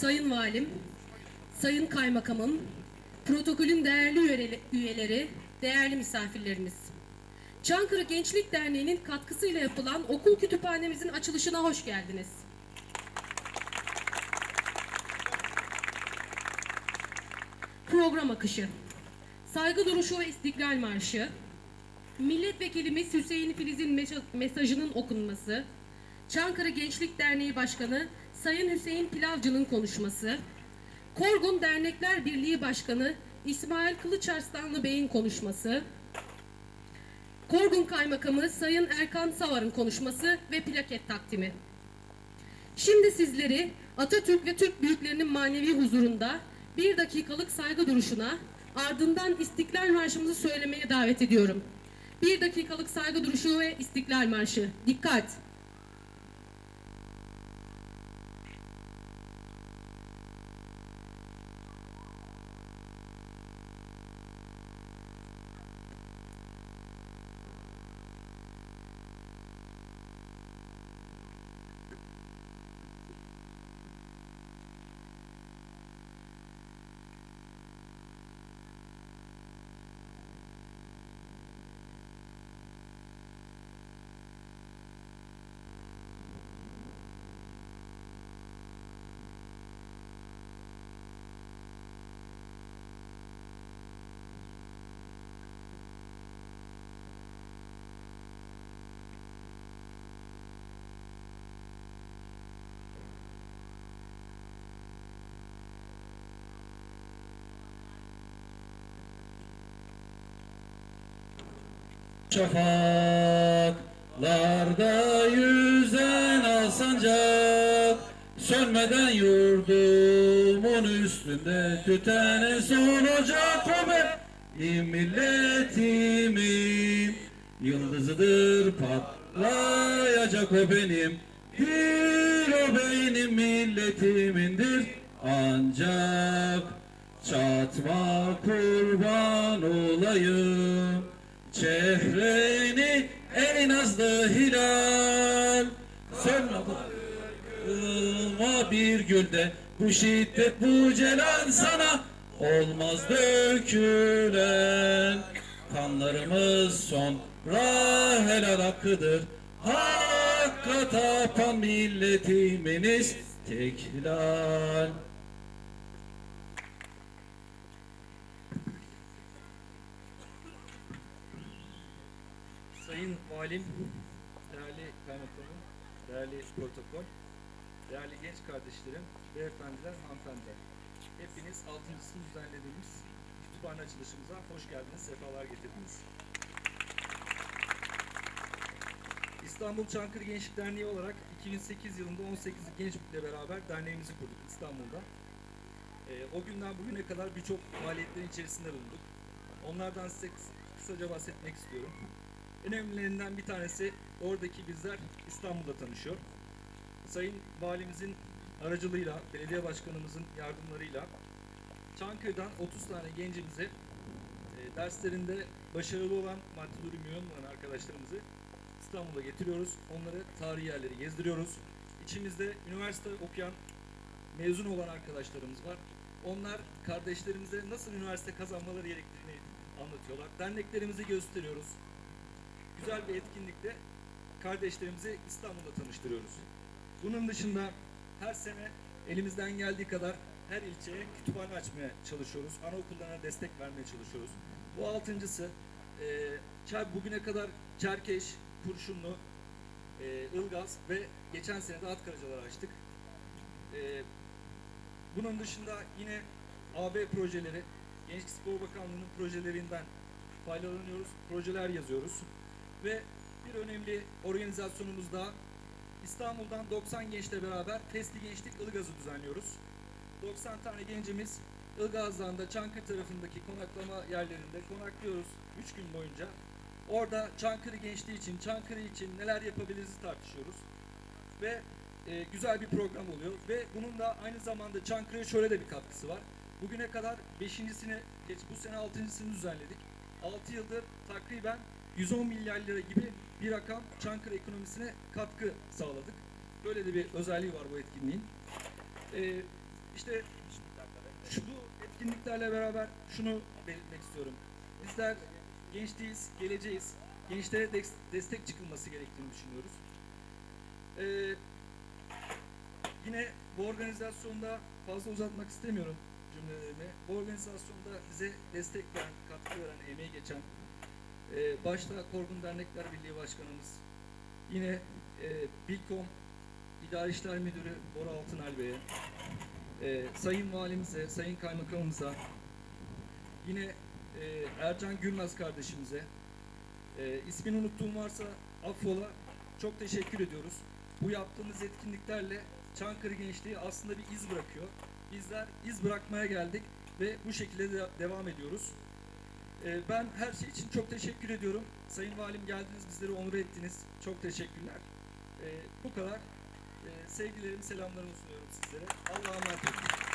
Sayın Valim, Sayın Kaymakamım, protokolün değerli üyele- üyeleri, değerli misafirlerimiz. Çankırı Gençlik Derneği'nin katkısıyla yapılan okul kütüphanemizin açılışına hoş geldiniz. Program akışı. Saygı duruşu ve İstiklal Marşı. Milletvekilimiz Hüseyin Filiz'in mesajının okunması. Çankırı Gençlik Derneği Başkanı Sayın Hüseyin Pilavcı'nın konuşması. Korgun Dernekler Birliği Başkanı İsmail Kılıçarslanlı Bey'in konuşması. Korgun Kaymakamı Sayın Erkan Savar'ın konuşması ve plaket takdimi. Şimdi sizleri Atatürk ve Türk büyüklerinin manevi huzurunda bir dakikalık saygı duruşuna ardından İstiklal Marşımızı söylemeye davet ediyorum. Bir dakikalık saygı duruşu ve İstiklal Marşı. Dikkat! Şafaklarda yüzen alsancak Sönmeden yurdumun üstünde tütene solacak benim milletimin Yıldızıdır patlayacak o benim. Bir o benim milletimindir. Ancak Çatma kurban olayım Çehreni en nazlı hilal. Sönme bir gülde. Bu şiddet bu celal sana Olmaz dökülen. Kanlarımız sonra helal hakkıdır. Hakka tapan milletiminiz teklal Sayın Valim, değerli kaymakamım, değerli protokol, değerli genç kardeşlerim, beyefendiler, hanımefendiler. Hepiniz altıncısını düzenlediğimiz kütüphane açılışımıza hoş geldiniz, sefalar getirdiniz. İstanbul Çankırı Gençlik Derneği olarak 2008 yılında 18 genç ile beraber derneğimizi kurduk İstanbul'da. Ee, o günden bugüne kadar birçok faaliyetlerin içerisinde bulunduk. Onlardan size kıs- kısaca bahsetmek istiyorum. En önemlilerinden bir tanesi oradaki bizler İstanbul'da tanışıyor. Sayın Valimizin aracılığıyla, belediye başkanımızın yardımlarıyla Çankırı'dan 30 tane gencimizi e, derslerinde başarılı olan maddi durum yoğun olan arkadaşlarımızı İstanbul'a getiriyoruz. Onları tarihi yerleri gezdiriyoruz. İçimizde üniversite okuyan, mezun olan arkadaşlarımız var. Onlar kardeşlerimize nasıl üniversite kazanmaları gerektiğini anlatıyorlar. Derneklerimizi gösteriyoruz güzel bir etkinlikte kardeşlerimizi İstanbul'da tanıştırıyoruz. Bunun dışında her sene elimizden geldiği kadar her ilçeye kütüphane açmaya çalışıyoruz. Anaokullarına destek vermeye çalışıyoruz. Bu altıncısı e, bugüne kadar Çerkeş, Kurşunlu, e, Ilgaz ve geçen sene de Atkaracalar açtık. E, bunun dışında yine AB projeleri, Gençlik Spor Bakanlığı'nın projelerinden faydalanıyoruz, projeler yazıyoruz. Ve bir önemli organizasyonumuz daha İstanbul'dan 90 gençle beraber Festi Gençlik Ilgaz'ı düzenliyoruz. 90 tane gencimiz Ilgaz'dan da Çankırı tarafındaki konaklama yerlerinde konaklıyoruz 3 gün boyunca. Orada Çankırı gençliği için, Çankırı için neler yapabiliriz tartışıyoruz. Ve e, güzel bir program oluyor. Ve bunun da aynı zamanda Çankırı'ya şöyle de bir katkısı var. Bugüne kadar 5.sini, geç bu sene 6.sını düzenledik. 6 yıldır takriben 110 milyar lira gibi bir rakam Çankırı ekonomisine katkı sağladık. Böyle de bir özelliği var bu etkinliğin. Ee, İşte şu bu etkinliklerle beraber şunu belirtmek istiyorum. Bizler genç değiliz, geleceğiz. Gençlere des- destek çıkılması gerektiğini düşünüyoruz. Ee, yine bu organizasyonda fazla uzatmak istemiyorum cümlelerimi. Bu organizasyonda bize destek veren, katkı veren, emeği geçen e, başta Korgun Dernekler Birliği Başkanımız, yine e, Bilkom İdari İşler Müdürü Bora Altınal Bey'e, e, Sayın Valimize, Sayın Kaymakamımıza, yine e, Ercan Gülmez kardeşimize, e, ismini unuttuğum varsa affola çok teşekkür ediyoruz. Bu yaptığımız etkinliklerle Çankırı gençliği aslında bir iz bırakıyor. Bizler iz bırakmaya geldik ve bu şekilde de devam ediyoruz. E, ben her şey için çok teşekkür ediyorum. Sayın Valim geldiniz, bizleri onur ettiniz. Çok teşekkürler. E, bu kadar. E, sevgilerimi, selamlarımı sunuyorum sizlere. Allah'a emanet olun.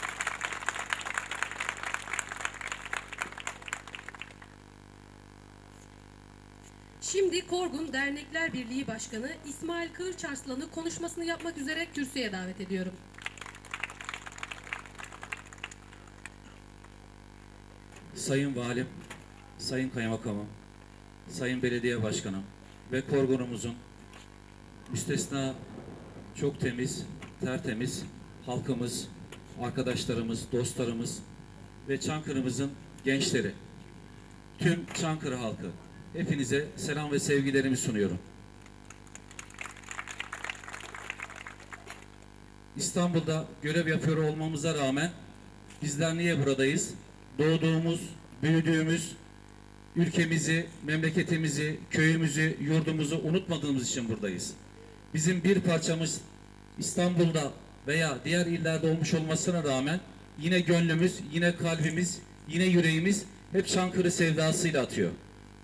Şimdi Korgun Dernekler Birliği Başkanı İsmail Kılıçarslan'ı konuşmasını yapmak üzere kürsüye davet ediyorum. Sayın Valim, Sayın Kaymakamım, Sayın Belediye Başkanım ve Korgunumuzun müstesna çok temiz, tertemiz halkımız, arkadaşlarımız, dostlarımız ve Çankırı'mızın gençleri, tüm Çankırı halkı, hepinize selam ve sevgilerimi sunuyorum. İstanbul'da görev yapıyor olmamıza rağmen bizler niye buradayız? Doğduğumuz, büyüdüğümüz ülkemizi, memleketimizi, köyümüzü, yurdumuzu unutmadığımız için buradayız. Bizim bir parçamız İstanbul'da veya diğer illerde olmuş olmasına rağmen yine gönlümüz, yine kalbimiz, yine yüreğimiz hep Çankırı sevdasıyla atıyor.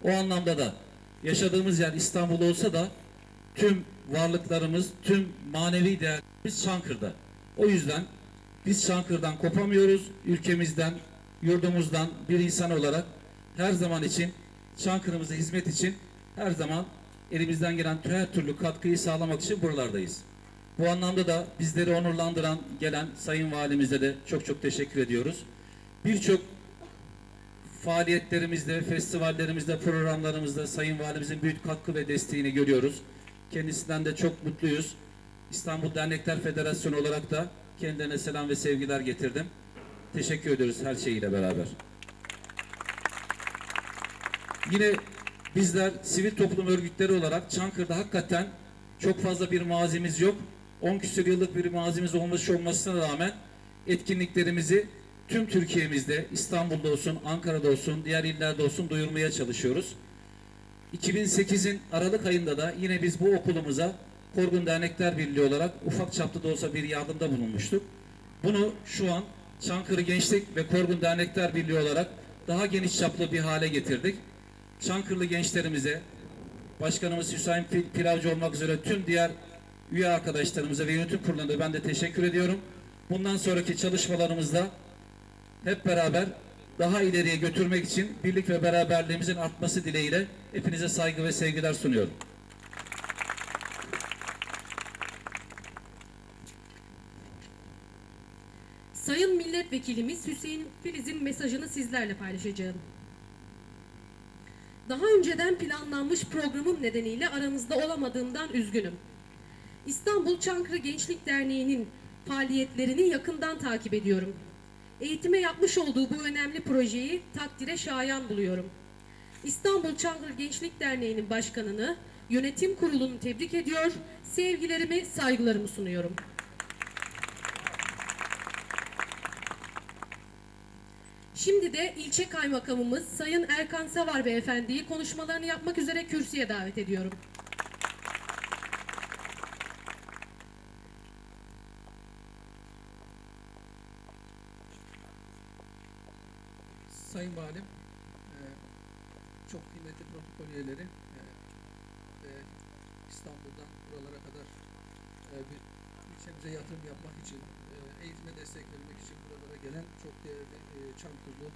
O anlamda da yaşadığımız yer İstanbul olsa da tüm varlıklarımız, tüm manevi değerlerimiz Çankır'da. O yüzden biz Çankır'dan kopamıyoruz. Ülkemizden, yurdumuzdan bir insan olarak her zaman için Çankırı'mıza hizmet için her zaman elimizden gelen her türlü katkıyı sağlamak için buralardayız. Bu anlamda da bizleri onurlandıran gelen Sayın Valimize de çok çok teşekkür ediyoruz. Birçok faaliyetlerimizde, festivallerimizde, programlarımızda Sayın Valimizin büyük katkı ve desteğini görüyoruz. Kendisinden de çok mutluyuz. İstanbul Dernekler Federasyonu olarak da kendilerine selam ve sevgiler getirdim. Teşekkür ediyoruz her şeyiyle beraber. Yine bizler sivil toplum örgütleri olarak Çankırı'da hakikaten çok fazla bir mazimiz yok. 10 küsur yıllık bir mazimiz olmuş olmasına rağmen etkinliklerimizi tüm Türkiye'mizde, İstanbul'da olsun, Ankara'da olsun, diğer illerde olsun duyurmaya çalışıyoruz. 2008'in Aralık ayında da yine biz bu okulumuza Korgun Dernekler Birliği olarak ufak çaplı da olsa bir yardımda bulunmuştuk. Bunu şu an Çankırı Gençlik ve Korgun Dernekler Birliği olarak daha geniş çaplı bir hale getirdik. Çankırılı gençlerimize, Başkanımız Hüseyin Pil- Pilavcı olmak üzere tüm diğer üye arkadaşlarımıza ve yönetim kuruluna ben de teşekkür ediyorum. Bundan sonraki çalışmalarımızda hep beraber daha ileriye götürmek için birlik ve beraberliğimizin artması dileğiyle hepinize saygı ve sevgiler sunuyorum. Sayın Milletvekilimiz Hüseyin Filiz'in mesajını sizlerle paylaşacağım. Daha önceden planlanmış programım nedeniyle aranızda olamadığımdan üzgünüm. İstanbul Çankırı Gençlik Derneği'nin faaliyetlerini yakından takip ediyorum. Eğitime yapmış olduğu bu önemli projeyi takdire şayan buluyorum. İstanbul Çankırı Gençlik Derneği'nin başkanını, yönetim kurulunu tebrik ediyor, sevgilerimi, saygılarımı sunuyorum. Şimdi de ilçe kaymakamımız Sayın Erkan Savar Beyefendi'yi konuşmalarını yapmak üzere kürsüye davet ediyorum. Sayın Valim, e, çok kıymetli protokol üyeleri e, ve İstanbul'dan buralara kadar e, bir ilçemize yatırım yapmak için, e, eğitime destek vermek için buralara gelen çok değerli e, Çankırılı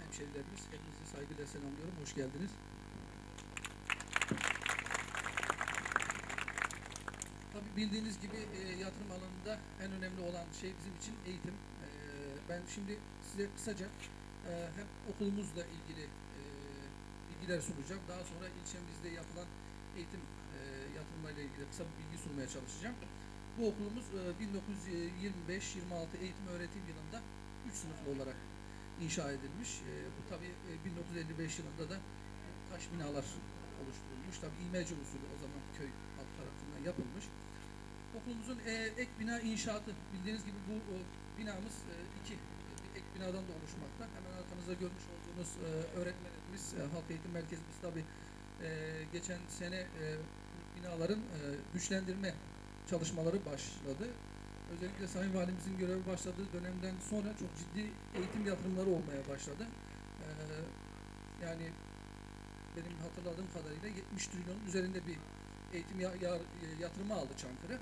hemşerilerimiz, hepinizi saygıyla selamlıyorum, hoş geldiniz. Tabii bildiğiniz gibi e, yatırım alanında en önemli olan şey bizim için eğitim. E, ben şimdi size kısaca e, hem okulumuzla ilgili bilgiler sunacağım. Daha sonra ilçemizde yapılan eğitim e, yatırımlarıyla ilgili kısa bir bilgi sunmaya çalışacağım. Bu okulumuz e, 1925-26 eğitim öğretim yılında 3 sınıflı olarak inşa edilmiş. E, bu tabi 1955 yılında da taş binalar oluşturulmuş. Tabi imece usulü o zaman köy halk tarafından yapılmış. Okulumuzun e, ek bina inşaatı bildiğiniz gibi bu binamız e, iki e, ek binadan da oluşmakta. Hemen arkanızda görmüş olduğunuz e, öğretmenimiz, e, halk eğitim merkezimiz tabi e, geçen sene e, binaların e, güçlendirme çalışmaları başladı. Özellikle Sayın Valimizin görevi başladığı dönemden sonra çok ciddi eğitim yatırımları olmaya başladı. E, yani benim hatırladığım kadarıyla 70 trilyonun üzerinde bir eğitim ya- ya- yatırımı aldı Çankırı.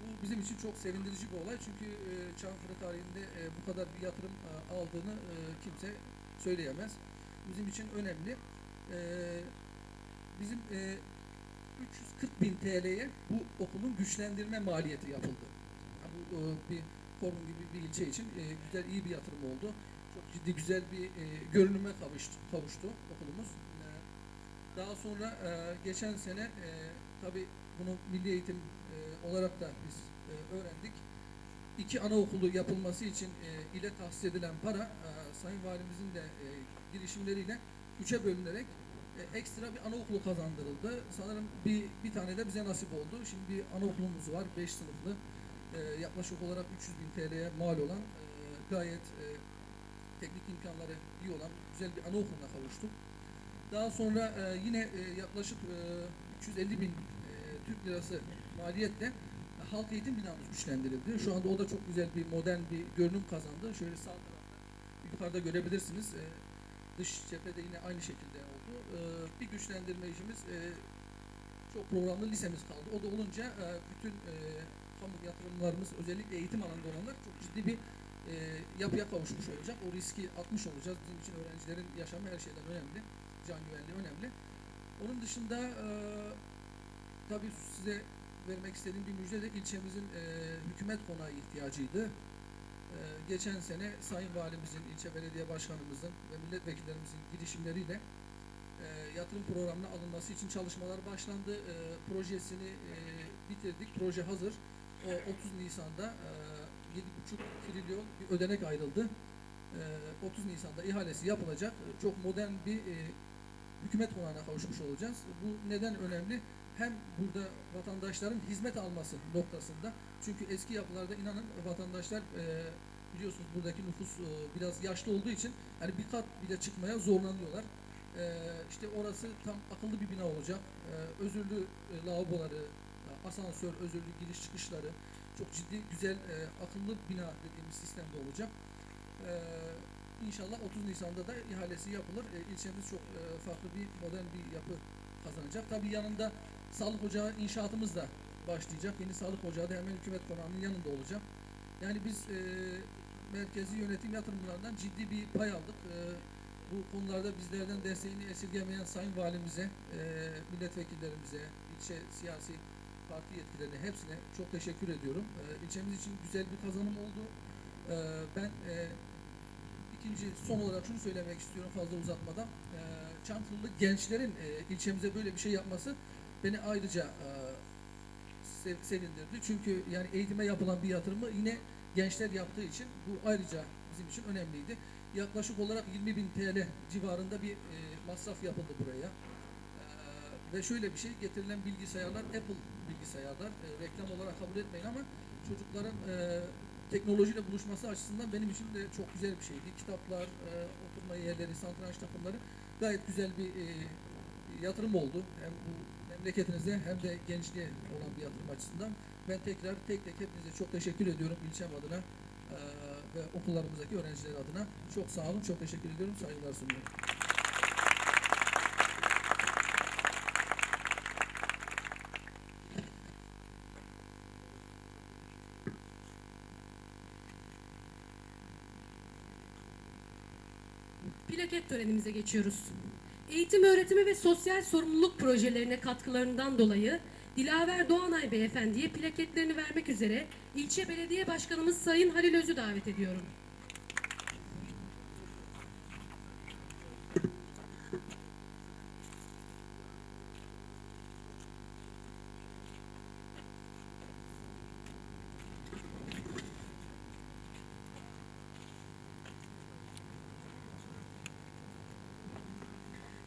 Bu bizim için çok sevindirici bir olay çünkü e, Çankırı tarihinde e, bu kadar bir yatırım e, aldığını e, kimse söyleyemez. Bizim için önemli. E, bizim e, 340 bin TL'ye bu okulun güçlendirme maliyeti yapıldı. Ha, bu e, bir forum gibi bir ilçe için e, güzel iyi bir yatırım oldu. Çok ciddi güzel bir e, görünüme kavuştu, kavuştu okulumuz. E, daha sonra e, geçen sene e, tabi bunu milli eğitim e, olarak da biz e, öğrendik. İki anaokulu yapılması için e, ile tahsis edilen para e, Sayın Valimizin de e, girişimleriyle üçe bölünerek e, ekstra bir anaokulu kazandırıldı. Sanırım bir, bir tane de bize nasip oldu. Şimdi bir anaokulumuz var, 5 sınıflı. E, yaklaşık olarak 300 bin TL'ye mal olan e, gayet teknik imkanları iyi olan güzel bir anaokuluna kavuştuk. Daha sonra yine yaklaşık e, 350 bin Türk lirası maliyetle halk eğitim binamız güçlendirildi. Şu anda o da çok güzel bir modern bir görünüm kazandı. Şöyle sağ tarafta yukarıda görebilirsiniz. E, dış cephede yine aynı şekilde bir güçlendirme işimiz e, çok programlı lisemiz kaldı. O da olunca e, bütün e, kamu yatırımlarımız özellikle eğitim alanında olanlar çok ciddi bir yapıya kavuşmuş olacak. O riski atmış olacağız. Bizim için öğrencilerin yaşamı her şeyden önemli. Can güvenliği önemli. Onun dışında tabii size vermek istediğim bir müjde de ilçemizin hükümet konağı ihtiyacıydı. Geçen sene Sayın Valimizin, ilçe belediye başkanımızın ve milletvekillerimizin girişimleriyle yatırım programına alınması için çalışmalar başlandı. E, projesini e, bitirdik. Proje hazır. O 30 Nisan'da e, 7,5 trilyon bir ödenek ayrıldı. E, 30 Nisan'da ihalesi yapılacak. Çok modern bir e, hükümet konağına kavuşmuş olacağız. Bu neden önemli? Hem burada vatandaşların hizmet alması noktasında. Çünkü eski yapılarda inanın vatandaşlar e, biliyorsunuz buradaki nüfus e, biraz yaşlı olduğu için yani bir kat bile çıkmaya zorlanıyorlar. E, işte orası tam akıllı bir bina olacak. E, özürlü e, lavaboları, asansör, özürlü giriş çıkışları çok ciddi güzel e, akıllı bina dediğimiz sistemde olacak. E, İnşallah 30 Nisan'da da ihalesi yapılır. E, ilçemiz çok e, farklı bir modern bir yapı kazanacak. Tabii yanında sağlık ocağı inşaatımız da başlayacak. Yeni sağlık ocağı da hemen hükümet konağının yanında olacak. Yani biz e, merkezi yönetim yatırımlarından ciddi bir pay aldık. E, bu konularda bizlerden desteğini esirgemeyen Sayın Valimize, e, milletvekillerimize, ilçe siyasi parti yetkililerine hepsine çok teşekkür ediyorum. E, ilçemiz için güzel bir kazanım oldu. E, ben e, İkinci son olarak şunu söylemek istiyorum fazla uzatmadan. Ee, Çankırılı gençlerin e, ilçemize böyle bir şey yapması beni ayrıca e, sev- sevindirdi. Çünkü yani eğitime yapılan bir yatırımı yine gençler yaptığı için bu ayrıca bizim için önemliydi. Yaklaşık olarak 20 bin TL civarında bir e, masraf yapıldı buraya. Ee, ve şöyle bir şey getirilen bilgisayarlar Apple bilgisayarlar. E, reklam olarak kabul etmeyin ama çocukların e, teknolojiyle buluşması açısından benim için de çok güzel bir şeydi. Kitaplar, e, oturma yerleri, satranç takımları gayet güzel bir e, yatırım oldu. Hem bu memleketinize hem de gençliğe olan bir yatırım açısından. Ben tekrar tek tek hepinize çok teşekkür ediyorum ilçem adına e, ve okullarımızdaki öğrenciler adına. Çok sağ olun, çok teşekkür ediyorum, saygılar sunuyorum. Plaket törenimize geçiyoruz. Eğitim öğretimi ve sosyal sorumluluk projelerine katkılarından dolayı Dilaver Doğanay Beyefendi'ye plaketlerini vermek üzere ilçe belediye başkanımız Sayın Halil Öz'ü davet ediyorum.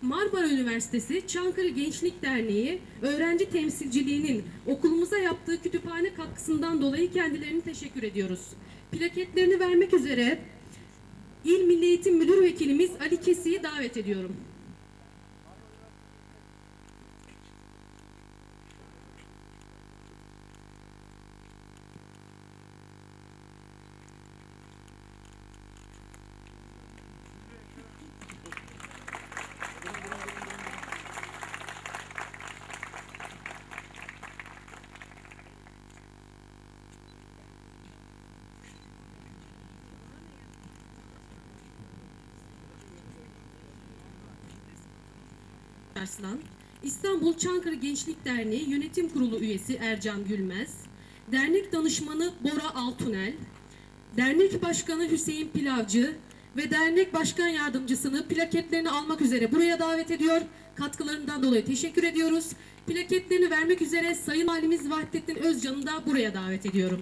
Marmara Üniversitesi Çankırı Gençlik Derneği öğrenci temsilciliğinin okulumuza yaptığı kütüphane katkısından dolayı kendilerine teşekkür ediyoruz. Plaketlerini vermek üzere İl Milli Eğitim Müdür Vekilimiz Ali Kesi'yi davet ediyorum. Arslan, İstanbul Çankırı Gençlik Derneği Yönetim Kurulu üyesi Ercan Gülmez, dernek danışmanı Bora Altunel, dernek başkanı Hüseyin Pilavcı ve dernek başkan yardımcısını plaketlerini almak üzere buraya davet ediyor. Katkılarından dolayı teşekkür ediyoruz. Plaketlerini vermek üzere Sayın Valimiz Vahdettin Özcan'ı da buraya davet ediyorum.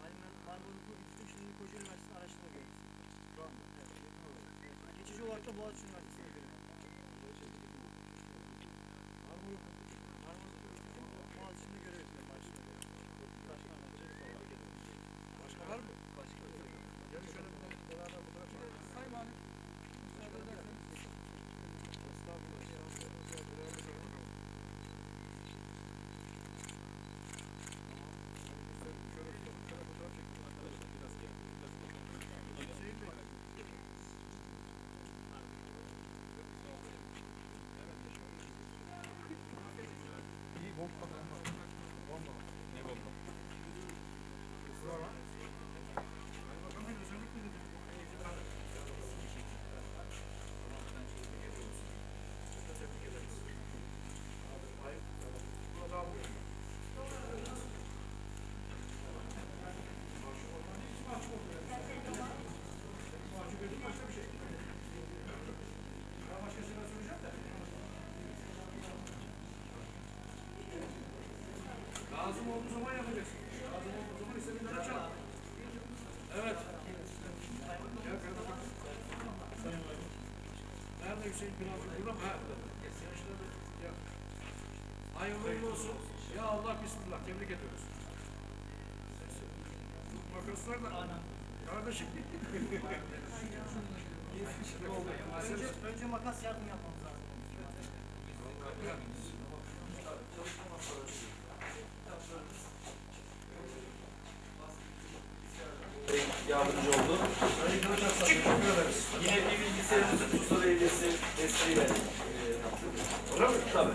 Halim ben Marmara Okulu bitirdim. Şimdi Koca Üniversitesi Araştırma Görevlisiyim. Şu anda? Evet. Geçici olarak da Boğaziçi Üniversitesi'ne görev yapıyorum. Marmara Okulu bitirdim. Boğaziçi'nde görev yapıyorum. Araştırma görevlisiyim. Başka var mı? Başka. Gel şöyle bir de beraber fotoğraf çekelim. Sayın Valim. Müsaade ederseniz. Estağfurullah. Şanslarınız var. Beraber bakalım. Şöyle şöyle fotoğraf çekelim. Arkadaşlar biraz gel. Hüseyin Bey. İyi bomba bomba. Bomba. Ne bomba? Sonra. Lazım olduğu zaman yapacaksın. Lazım olduğu zaman istediğin kadar çal. Evet. Gel kardeşim. Sayın Valim. Nerede Hüseyin Pilavcı? Burada mı? Ha, ya. Hayırlı olsun. Ya Allah bismillah. Tebrik ediyoruz. Makaslar da. Kardeşim. Önce, önce makas yardım yapmamız lazım. Yardımcı oldu. Yine bir bilgisayarımızı Tuzla Belediyesi desteğiyle e, yaptık. Öyle mi? Tabii.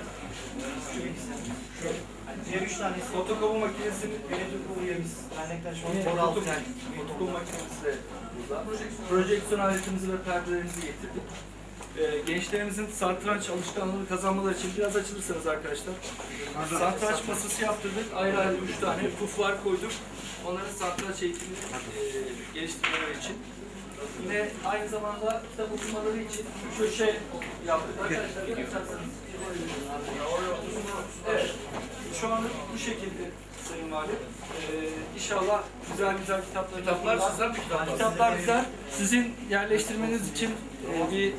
Diğer üç tanesi. Fotokopi makinesinin Yönetim kurulu üyemiz. Dernekten şu an yine Bora fotokopi, Altıner. fotokopi makinesi de burada. Projeksiyon aletimizi ve perdelerimizi getirdik. E, gençlerimizin satranç alışkanlığını kazanmaları için biraz açılırsanız arkadaşlar. Satranç masası yaptırdık. Ayrı ayrı üç tane puflar koyduk. Onların satranç eğitimini e, geliştirmeleri için. Yine aynı zamanda kitap okumaları için bir köşe yaptık. Arkadaşlar yaparsanız. Evet. Şu an bu şekilde Sayın Valim. Ee, inşallah güzel güzel kitaplar Kitaplar sizden mi kitaplar? Kitaplar güzel. Sizin yerleştirmeniz için e, bir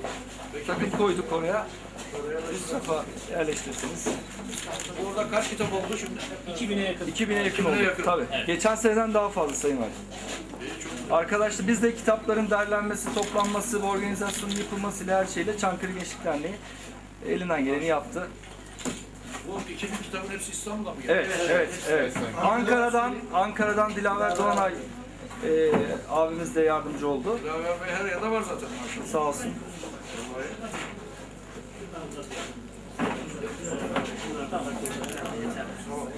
takım koyduk oraya. Üst rafa yerleştirirsiniz. Orada kaç kitap oldu şimdi? 2000'e yakın. 2000'e yakın oldu. Tabii. Geçen seneden daha fazla Sayın Valim. Arkadaşlar biz de kitapların derlenmesi, toplanması ve organizasyonun yapılmasıyla her şeyle Çankırı Gençlik Derneği elinden geleni yaptı. Bu 2000 kitabın hepsi İstanbul'da mı geldi? Evet, evet, evet. Ankara'dan, Ankara'dan Dilaver Doğanay e, abimiz de yardımcı oldu. Dilaver Bey her yerde var zaten maşallah. Sağ olsun.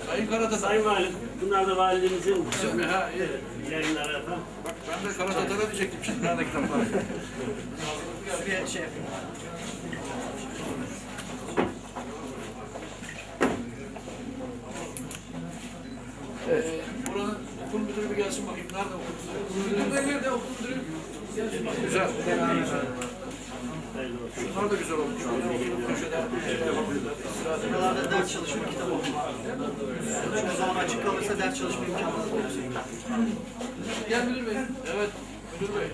Sayın Karatatar. Sayın Valim, bunlar da validemizin Ha, iyi. yayınları. Bak ben de Karatatar'a diyecektim şimdi. Nerede kitaplar? Bir şey Ee, buranın okul müdürü bir gelsin bakayım. Nerede okul müdürü? Nerede okul müdürü? Güzel. Şunlar da güzel olmuş. Köşede. Buralarda ders çalışma, kitap okuma. Çünkü zaman açık kalırsa ders çalışma imkanı olacak. Gel müdür bey. Evet, müdür bey.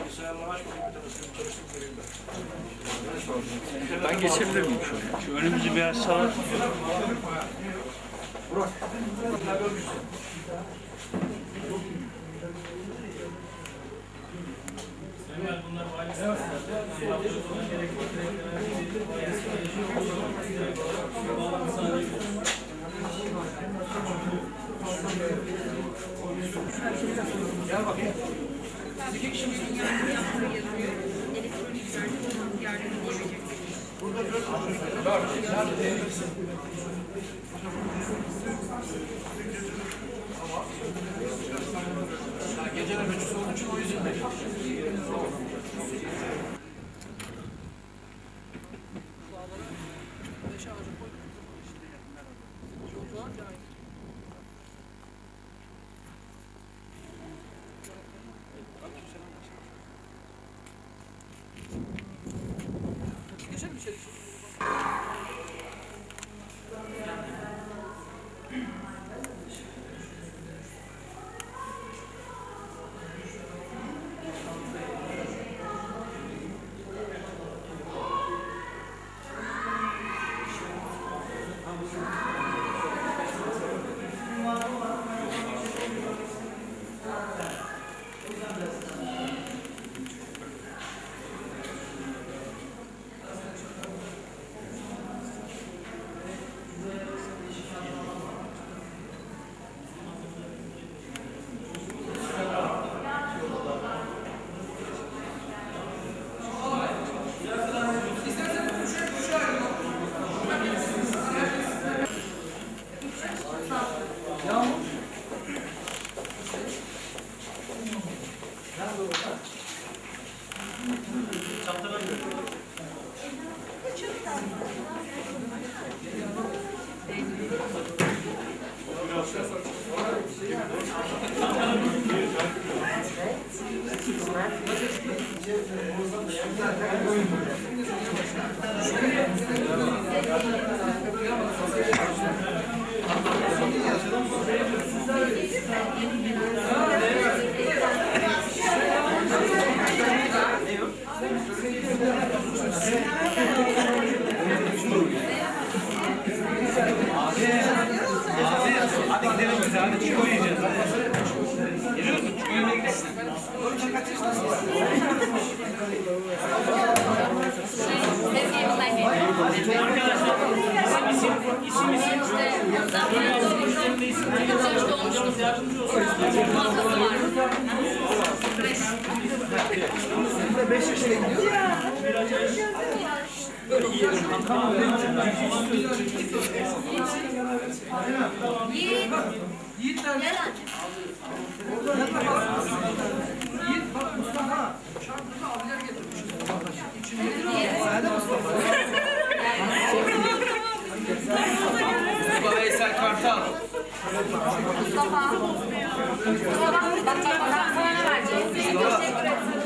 Bilgisayarla aç bakayım bir tanesini çalıştırıp vereyim ben. Ben geçebilir miyim Şu önümüzü bir açsalar. Gel bakayım. Ha, Hadi gidelim biz abi. Çıkmayacağız. Hadi. Arkadaşlar isim isim isim. Böyle yazılmış cümle isimleri hocamız yardımcı olsun. Burada 5 yaşına gidiyor. Böyle yiyelim. Tamam. Yiyelim. Yiğit nerede? Gel anne. Yiğit bak Mustafa. Şarkıda abiler getirmiş. İçinde. Nerede Mustafa? Mustafa Veysel Kartal. Mustafa. Mustafa. Bak bak bak sana vereceğim. Teşekkür ederim.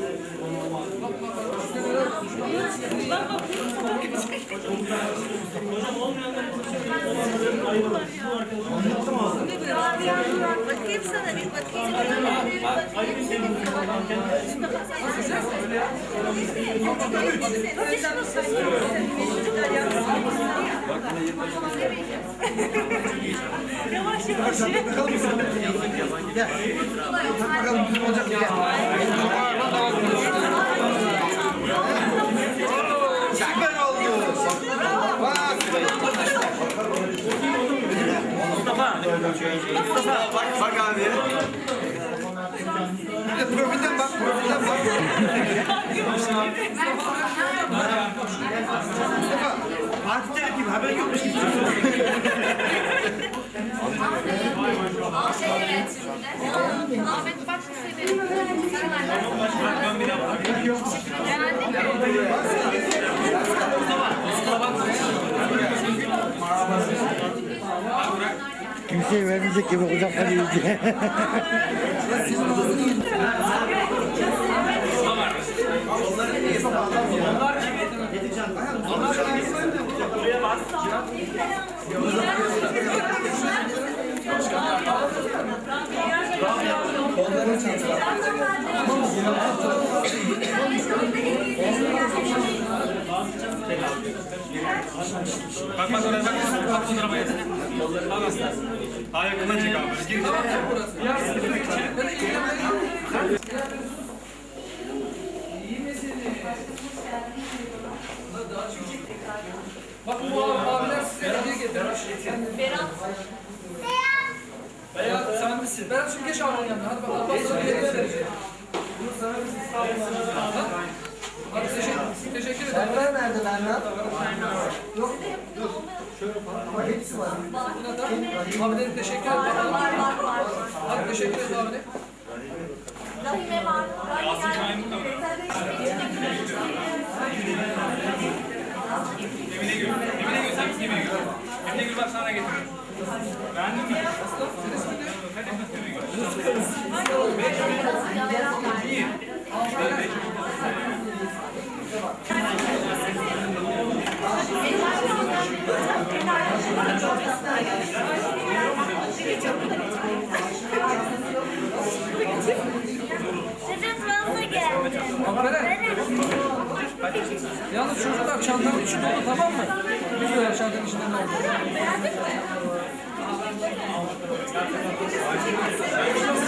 Bakayım sana bir bakayım. Bakalım bizim olacak mı? Süper oldu. Bak. Mustafa. Bak, bak abi. Bir de profilden bak, profilden bak. Mustafa, Fatih gibi haber yokmuş gibi. Ahmet bak severim. Kimseye vermeyecek gibi kucaklar yiyecek. Bak bak oraya bak. Bak fotoğrafa yazın. Bak aslan. Ha yakından çek abi. Gir. Ya burası. Böyle iyi Bak bu abiler size hediye getirmiş. Berat. Misin? Berat şimdi geç abinin yanına. Hadi bak Allah sana bir hediye verecek. Bunu sana bir Ha? Hadi teşekkür, teşekkür ederim. Senden nerede lan lan? Yok, yok. Ama hepsi var. Buna da abine teşekkür ederim. Var var var. Hadi teşekkür ederim abine. Rahime var. Emine Gül. Emine Gül sen Emine Gül? Emine Gül bak sana getiriyorum. Beğendin mi? Aferin. Yalnız çocuklar çantanın içinde oldu tamam mı? Lütfen çantanın içinde oldu? Obrigado,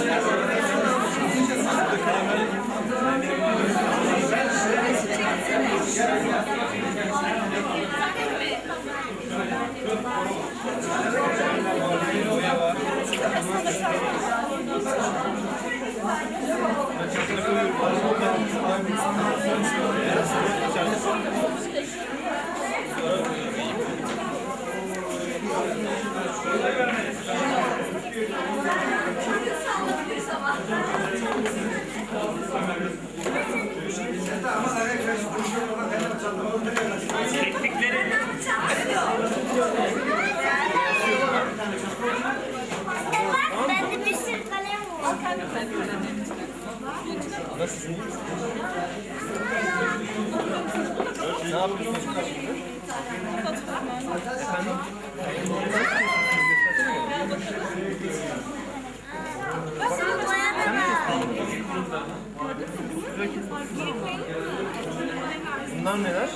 Bunlar neler?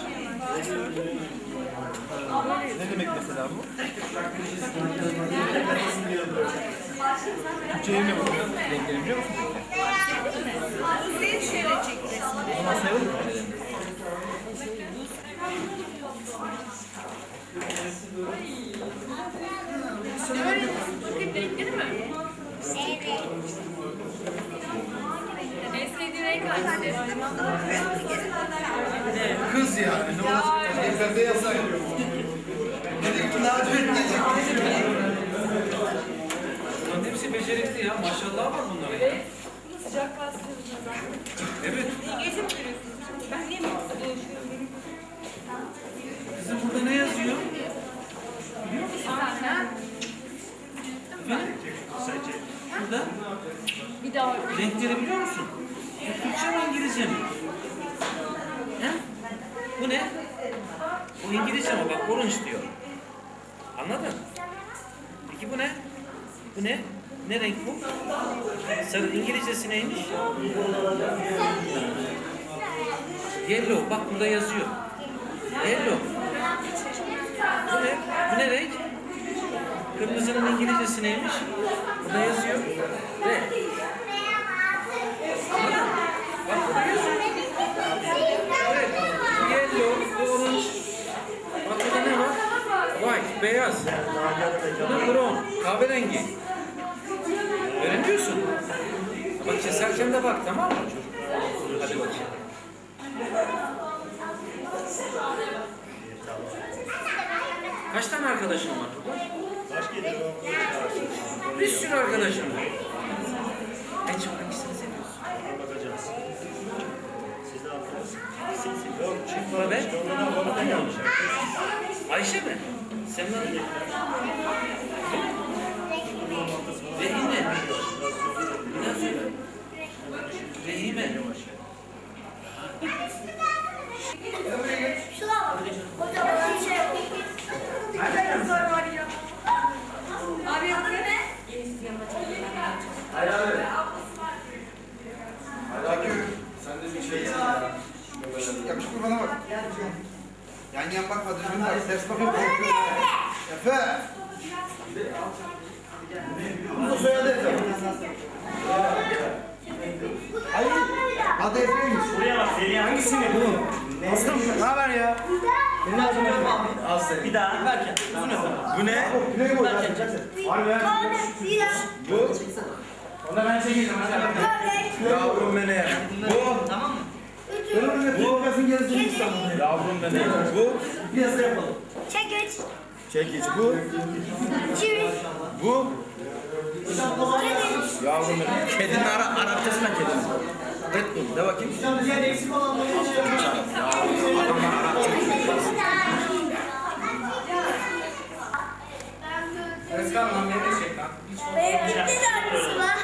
Ne demek mesela bu? Türkçe'ye ne bu? Renkleri biliyor musun? Seni şöyle çek resmini. Bunlar sayılır mı? Kız yani. Ne olacak? Pembe yasak. Bunların hepsi becerikli ya. Maşallah var bunların. Sıcak bastırıyoruz zaten. Evet. Gezim görüyorsunuz. Ben niye mi? Kızım burada ne yazıyor? Aynen. Burada Bir daha renkleri biliyor musun? Türkçe mi İngilizce mi? He? Bu ne? Bu İngilizce mi? Bak orange diyor. Anladın? Peki bu ne? Bu ne? Ne renk bu? Sarı İngilizcesi neymiş? Yellow. Bak burada yazıyor. Yellow. Bu ne? Bu ne renk? Kırmızının İngilizcesi neymiş? Burada yazıyor. Red. Red. Yellow, orange. Bak burada ne var? White, beyaz. Bu da brown, kahverengi. Öğreniyorsun. Bak keserken de bak tamam mı çocuk? Hadi bakayım. Kaç tane arkadaşın var burada? Bir sürü arkadaşım var. En çok hangisini Ben? Ayşe mi? Senin adın ne? Rehine. Bir daha söyle. Rehime. Şuna bak. Kocaman bir şey. Abi yapıyor ne? Sen de bir şey ya. Yakışıklı bana bak. Bakma düzgün bak. Bakıp korkuyorum. Efe. Bunu da soyadı Efe. Hayır. Adı Efe'ymiş. Buraya bak Zeliha. Hangisini? Bunu. Aslan ne haber ya? Bir daha. Verken. Bu ne? Güney boyu. Harbi ya. Tane, bira, Bu. Onu ben çekeceğim. börek, Yavrum beni. Bu. Tamam mı? Bu kafasın gerisini İstanbul'da. Yavrum beni. Bu. Piyasa yapalım. çekiç, Çekiç bu. çiviş, Bu. Yavrum benim. Kedinin ara, Arapçası ne kedinin? Red Bull. De bakayım. Benim bitti de annesi. Var.